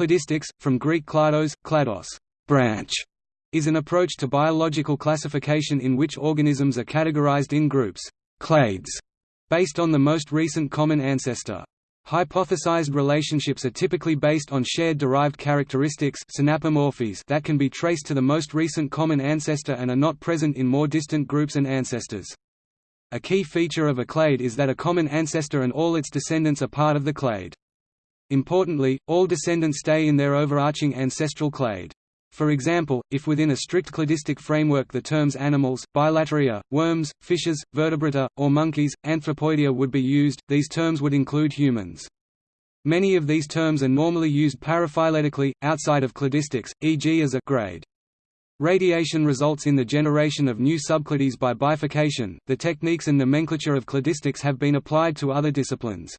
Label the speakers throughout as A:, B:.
A: Cladistics, from Greek klados, klados branch, is an approach to biological classification in which organisms are categorized in groups clades, based on the most recent common ancestor. Hypothesized relationships are typically based on shared derived characteristics synapomorphies that can be traced to the most recent common ancestor and are not present in more distant groups and ancestors. A key feature of a clade is that a common ancestor and all its descendants are part of the clade. Importantly, all descendants stay in their overarching ancestral clade. For example, if within a strict cladistic framework the terms animals, bilateria, worms, fishes, vertebrata, or monkeys, anthropoidea would be used, these terms would include humans. Many of these terms are normally used paraphyletically, outside of cladistics, e.g. as a grade. Radiation results in the generation of new subclades by bifurcation. The techniques and nomenclature of cladistics have been applied to other disciplines.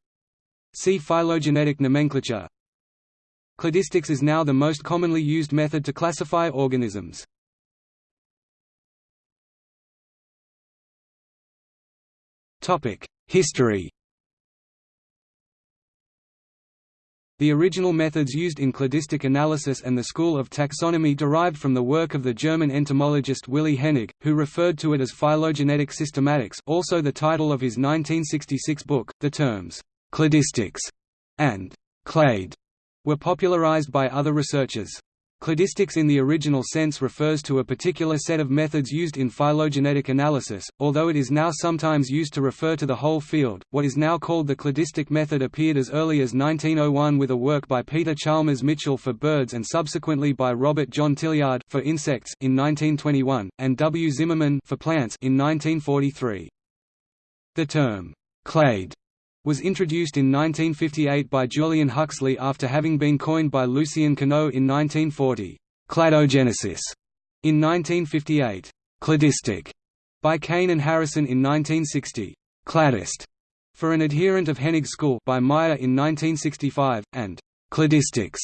A: See phylogenetic nomenclature. Cladistics is now the most commonly used method to classify organisms. History The original methods used in cladistic analysis and the school of taxonomy derived from the work of the German entomologist Willi Hennig, who referred to it as phylogenetic systematics also the title of his 1966 book. The terms cladistics, and clade were popularized by other researchers. Cladistics in the original sense refers to a particular set of methods used in phylogenetic analysis, although it is now sometimes used to refer to the whole field. What is now called the cladistic method appeared as early as 1901 with a work by Peter Chalmers Mitchell for birds and subsequently by Robert John Tillyard for insects in 1921 and W. Zimmerman for plants in 1943. The term clade was introduced in 1958 by Julian Huxley after having been coined by Lucien Cuénot in 1940. Cladogenesis in 1958. Cladistic by Cain and Harrison in 1960. Cladist for an adherent of Hennig's school by Mayr in 1965, and cladistics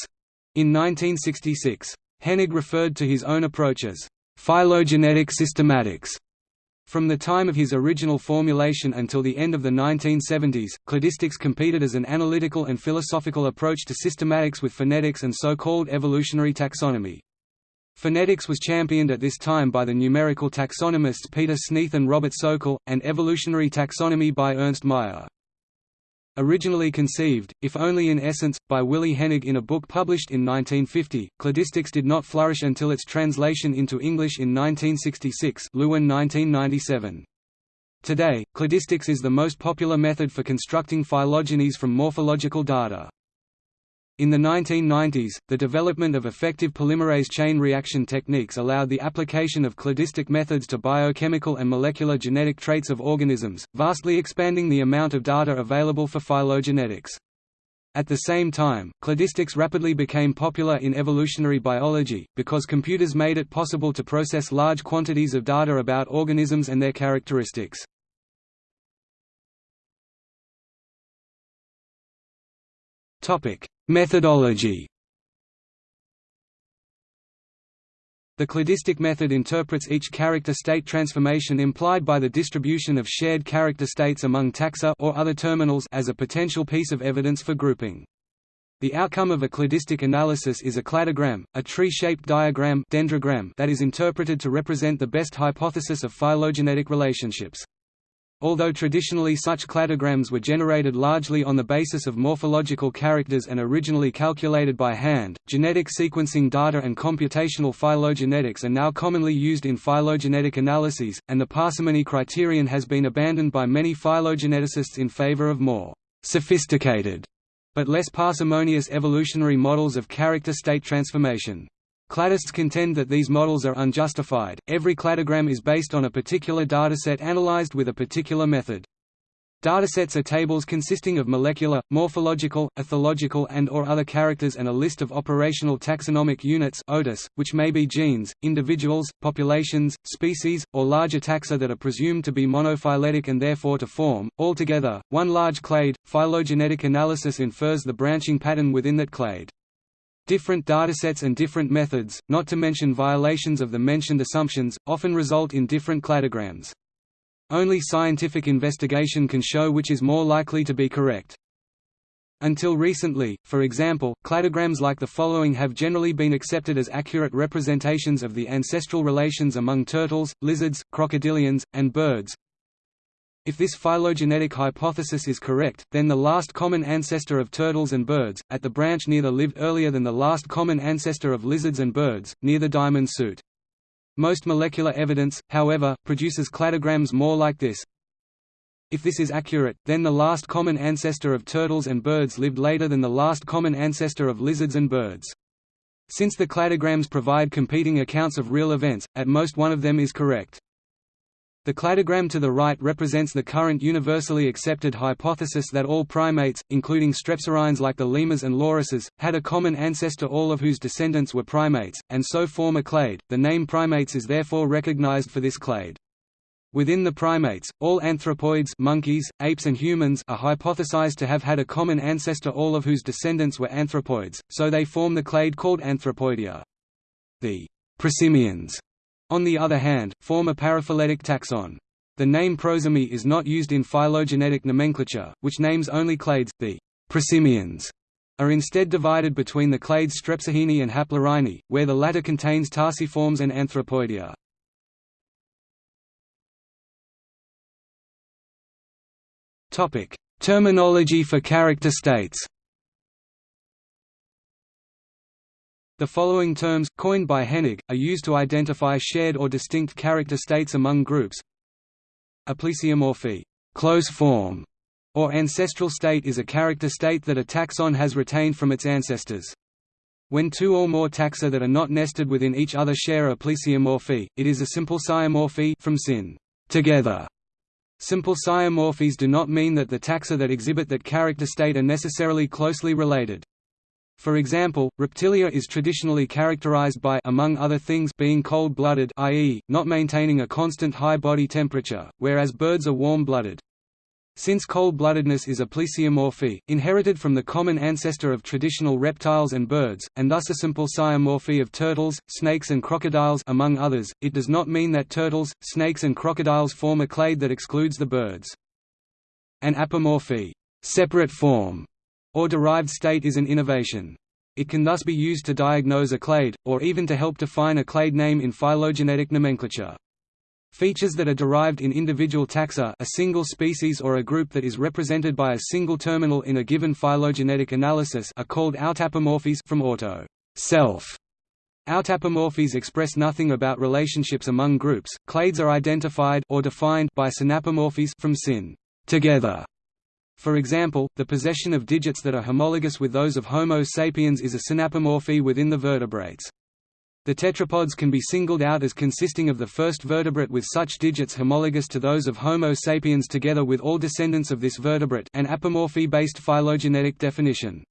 A: in 1966. Hennig referred to his own approach as phylogenetic systematics from the time of his original formulation until the end of the 1970s, cladistics competed as an analytical and philosophical approach to systematics with phenetics and so-called evolutionary taxonomy. Phenetics was championed at this time by the numerical taxonomists Peter Sneath and Robert Sokal, and evolutionary taxonomy by Ernst Mayr. Originally conceived, if only in essence, by Willi Hennig in a book published in 1950, cladistics did not flourish until its translation into English in 1966 Lewin 1997. Today, cladistics is the most popular method for constructing phylogenies from morphological data. In the 1990s, the development of effective polymerase chain reaction techniques allowed the application of cladistic methods to biochemical and molecular genetic traits of organisms, vastly expanding the amount of data available for phylogenetics. At the same time, cladistics rapidly became popular in evolutionary biology, because computers made it possible to process large quantities of data about organisms and their characteristics. Methodology The cladistic method interprets each character state transformation implied by the distribution of shared character states among taxa or other terminals as a potential piece of evidence for grouping. The outcome of a cladistic analysis is a cladogram, a tree-shaped diagram dendrogram that is interpreted to represent the best hypothesis of phylogenetic relationships. Although traditionally such cladograms were generated largely on the basis of morphological characters and originally calculated by hand, genetic sequencing data and computational phylogenetics are now commonly used in phylogenetic analyses, and the parsimony criterion has been abandoned by many phylogeneticists in favor of more sophisticated but less parsimonious evolutionary models of character state transformation. Cladists contend that these models are unjustified. Every cladogram is based on a particular dataset analyzed with a particular method. Datasets are tables consisting of molecular, morphological, ethological and or other characters and a list of operational taxonomic units OTUS, which may be genes, individuals, populations, species, or larger taxa that are presumed to be monophyletic and therefore to form, altogether, one large clade. Phylogenetic analysis infers the branching pattern within that clade. Different datasets and different methods, not to mention violations of the mentioned assumptions, often result in different cladograms. Only scientific investigation can show which is more likely to be correct. Until recently, for example, cladograms like the following have generally been accepted as accurate representations of the ancestral relations among turtles, lizards, crocodilians, and birds. If this phylogenetic hypothesis is correct, then the last common ancestor of turtles and birds, at the branch near the lived earlier than the last common ancestor of lizards and birds, near the diamond suit. Most molecular evidence, however, produces cladograms more like this. If this is accurate, then the last common ancestor of turtles and birds lived later than the last common ancestor of lizards and birds. Since the cladograms provide competing accounts of real events, at most one of them is correct. The cladogram to the right represents the current universally accepted hypothesis that all primates, including strepsirrhines like the lemurs and lorises, had a common ancestor all of whose descendants were primates, and so form a clade. The name primates is therefore recognized for this clade. Within the primates, all anthropoids monkeys, apes and humans are hypothesized to have had a common ancestor all of whose descendants were anthropoids, so they form the clade called Anthropoidea. The prosimians, on the other hand, form a paraphyletic taxon. The name Prosimii is not used in phylogenetic nomenclature, which names only clades. The prosimians are instead divided between the clades Strepsirrhini and Haplorhini, where the latter contains tarsiforms and Anthropoidea. Terminology for character states. The following terms, coined by Hennig, are used to identify shared or distinct character states among groups. A plesiomorphy close form", or ancestral state is a character state that a taxon has retained from its ancestors. When two or more taxa that are not nested within each other share a plesiomorphy, it is a symplesiomorphy from syn, together. Symplesiomorphies do not mean that the taxa that exhibit that character state are necessarily closely related. For example, Reptilia is traditionally characterized by among other things being cold-blooded i.e., not maintaining a constant high body temperature, whereas birds are warm-blooded. Since cold-bloodedness is a plesiomorphy, inherited from the common ancestor of traditional reptiles and birds, and thus a symplesiomorphy of turtles, snakes and crocodiles among others, it does not mean that turtles, snakes and crocodiles form a clade that excludes the birds. An apomorphy separate form", or derived state is an innovation. It can thus be used to diagnose a clade, or even to help define a clade name in phylogenetic nomenclature. Features that are derived in individual taxa a single species or a group that is represented by a single terminal in a given phylogenetic analysis are called autapomorphies from auto self. Autapomorphies express nothing about relationships among groups. Clades are identified or defined by synapomorphies from syn together. For example, the possession of digits that are homologous with those of Homo sapiens is a synapomorphy within the vertebrates. The tetrapods can be singled out as consisting of the first vertebrate with such digits homologous to those of Homo sapiens together with all descendants of this vertebrate an apomorphy-based phylogenetic definition.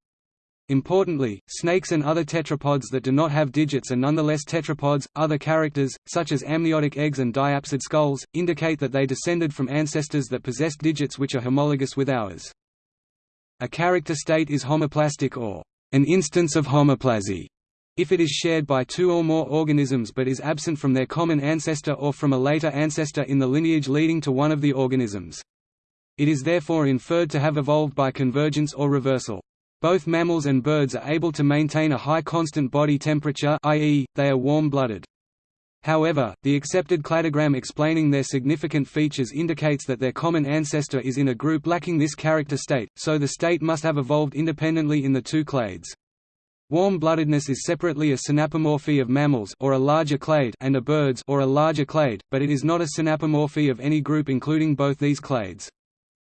A: Importantly, snakes and other tetrapods that do not have digits are nonetheless tetrapods. Other characters, such as amniotic eggs and diapsid skulls, indicate that they descended from ancestors that possessed digits which are homologous with ours. A character state is homoplastic or an instance of homoplasy if it is shared by two or more organisms but is absent from their common ancestor or from a later ancestor in the lineage leading to one of the organisms. It is therefore inferred to have evolved by convergence or reversal. Both mammals and birds are able to maintain a high constant body temperature i.e., they are warm-blooded. However, the accepted cladogram explaining their significant features indicates that their common ancestor is in a group lacking this character state, so the state must have evolved independently in the two clades. Warm-bloodedness is separately a synapomorphy of mammals or a larger clade and a birds or a larger clade, but it is not a synapomorphy of any group including both these clades.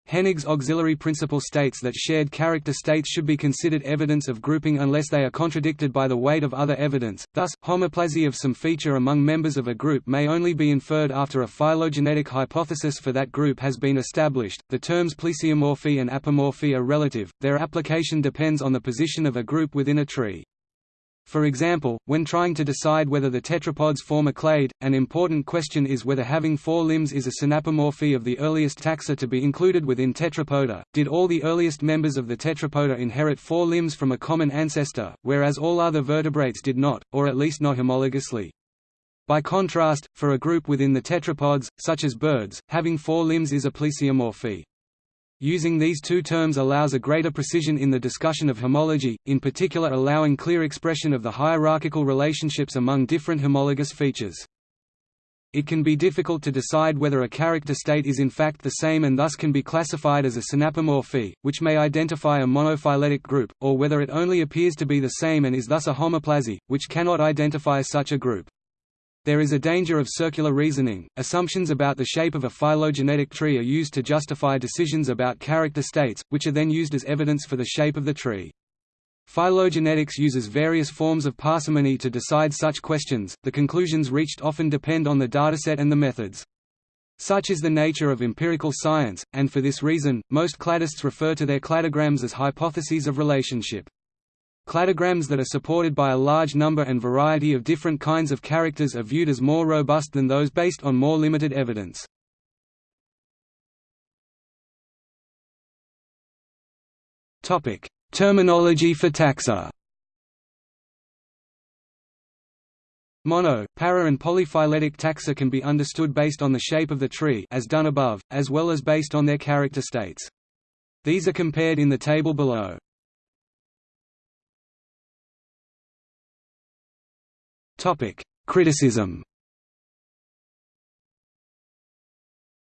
A: Hennig's auxiliary principle states that shared character states should be considered evidence of grouping unless they are contradicted by the weight of other evidence, thus, homoplasy of some feature among members of a group may only be inferred after a phylogenetic hypothesis for that group has been established. The terms plesiomorphy and apomorphy are relative, their application depends on the position of a group within a tree. For example, when trying to decide whether the tetrapods form a clade, an important question is whether having four limbs is a synapomorphy of the earliest taxa to be included within Tetrapoda. Did all the earliest members of the Tetrapoda inherit four limbs from a common ancestor, whereas all other vertebrates did not, or at least not homologously? By contrast, for a group within the tetrapods, such as birds, having four limbs is a plesiomorphy. Using these two terms allows a greater precision in the discussion of homology, in particular allowing clear expression of the hierarchical relationships among different homologous features. It can be difficult to decide whether a character state is in fact the same and thus can be classified as a synapomorphy, which may identify a monophyletic group, or whether it only appears to be the same and is thus a homoplasy, which cannot identify such a group. There is a danger of circular reasoning. Assumptions about the shape of a phylogenetic tree are used to justify decisions about character states, which are then used as evidence for the shape of the tree. Phylogenetics uses various forms of parsimony to decide such questions, the conclusions reached often depend on the dataset and the methods. Such is the nature of empirical science, and for this reason, most cladists refer to their cladograms as hypotheses of relationship. Cladograms that are supported by a large number and variety of different kinds of characters are viewed as more robust than those based on more limited evidence. Topic: Terminology for taxa Mono, para and polyphyletic taxa can be understood based on the shape of the tree as done above, as well as based on their character states. These are compared in the table below. Criticism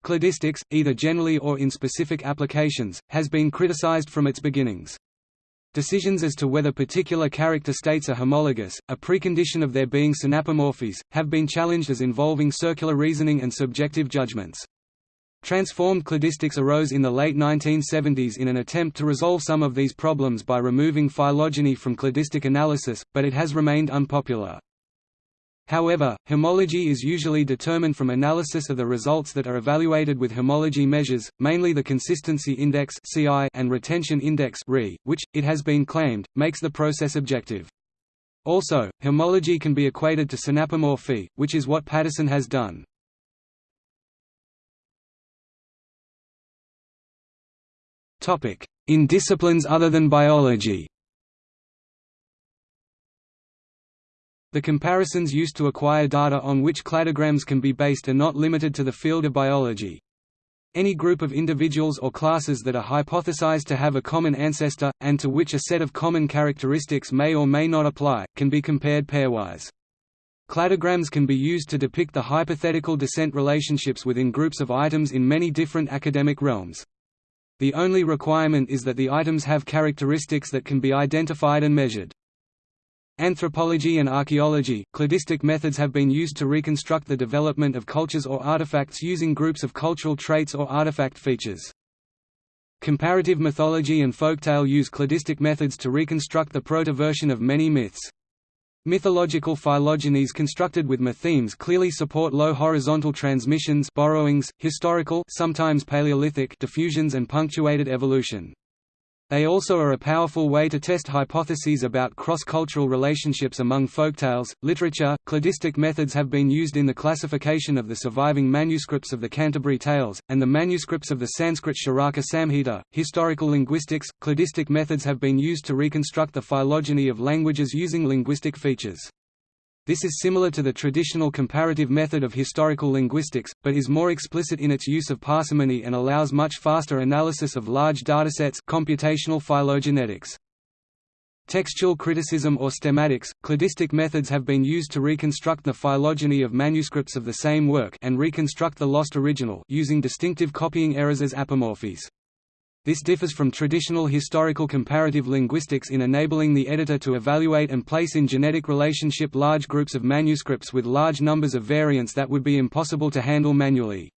A: Cladistics, either generally or in specific applications, has been criticized from its beginnings. Decisions as to whether particular character states are homologous, a precondition of their being synapomorphies, have been challenged as involving circular reasoning and subjective judgments. Transformed cladistics arose in the late 1970s in an attempt to resolve some of these problems by removing phylogeny from cladistic analysis, but it has remained unpopular. However, homology is usually determined from analysis of the results that are evaluated with homology measures, mainly the consistency index and retention index which, it has been claimed, makes the process objective. Also, homology can be equated to synapomorphy, which is what Patterson has done. In disciplines other than biology The comparisons used to acquire data on which cladograms can be based are not limited to the field of biology. Any group of individuals or classes that are hypothesized to have a common ancestor, and to which a set of common characteristics may or may not apply, can be compared pairwise. Cladograms can be used to depict the hypothetical descent relationships within groups of items in many different academic realms. The only requirement is that the items have characteristics that can be identified and measured. Anthropology and archaeology, cladistic methods have been used to reconstruct the development of cultures or artifacts using groups of cultural traits or artifact features. Comparative mythology and folktale use cladistic methods to reconstruct the proto-version of many myths. Mythological phylogenies constructed with mythemes clearly support low horizontal transmissions borrowings, historical sometimes Paleolithic diffusions and punctuated evolution. They also are a powerful way to test hypotheses about cross-cultural relationships among folktales, literature. Cladistic methods have been used in the classification of the surviving manuscripts of the Canterbury Tales, and the manuscripts of the Sanskrit Charaka Samhita. Historical linguistics, cladistic methods have been used to reconstruct the phylogeny of languages using linguistic features. This is similar to the traditional comparative method of historical linguistics, but is more explicit in its use of parsimony and allows much faster analysis of large datasets computational phylogenetics. Textual criticism or stemmatics, cladistic methods have been used to reconstruct the phylogeny of manuscripts of the same work and reconstruct the lost original using distinctive copying errors as apomorphies. This differs from traditional historical comparative linguistics in enabling the editor to evaluate and place in genetic relationship large groups of manuscripts with large numbers of variants that would be impossible to handle manually.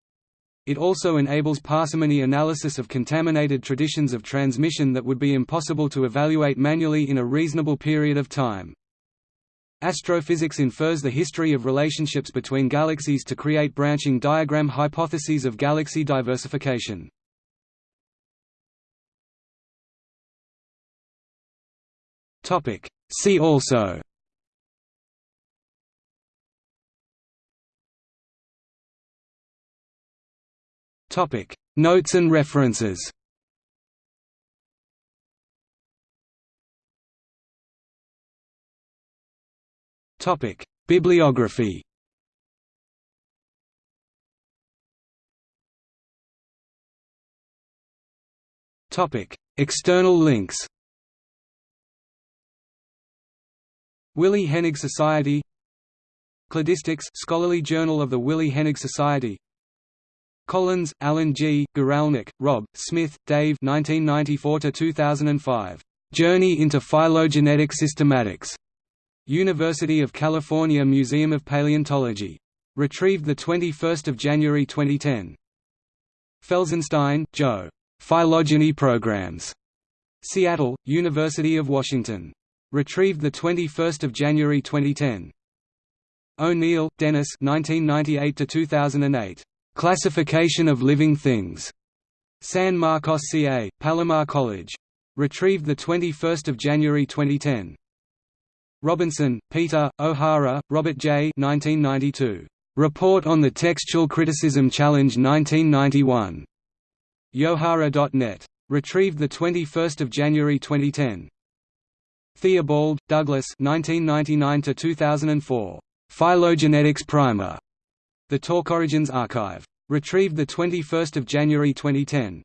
A: It also enables parsimony analysis of contaminated traditions of transmission that would be impossible to evaluate manually in a reasonable period of time. Astrophysics infers the history of relationships between galaxies to create branching diagram hypotheses of galaxy diversification. Topic. See also Topic. Notes and references Topic. Bibliography Topic: External links. Willi Hennig Society Cladistics Scholarly Journal of the Willi Hennig Society Collins, Alan G., Guralnick, Rob, Smith, Dave 1994–2005. Journey into Phylogenetic Systematics. University of California Museum of Paleontology. Retrieved 21 January 2010. Felsenstein, Joe. Phylogeny Programs. Seattle, University of Washington. Retrieved 21 January 2010. O'Neill, Dennis 1998–2008. Classification of Living Things. San Marcos CA, Palomar College. Retrieved 21 January 2010. Robinson, Peter, O'Hara, Robert J. 1992. Report on the Textual Criticism Challenge 1991. Yohara.net. Retrieved 21 January 2010. Theobald, Douglas 1999 2004. Phylogenetics Primer. The Talk Origins Archive. Retrieved 21 January 2010.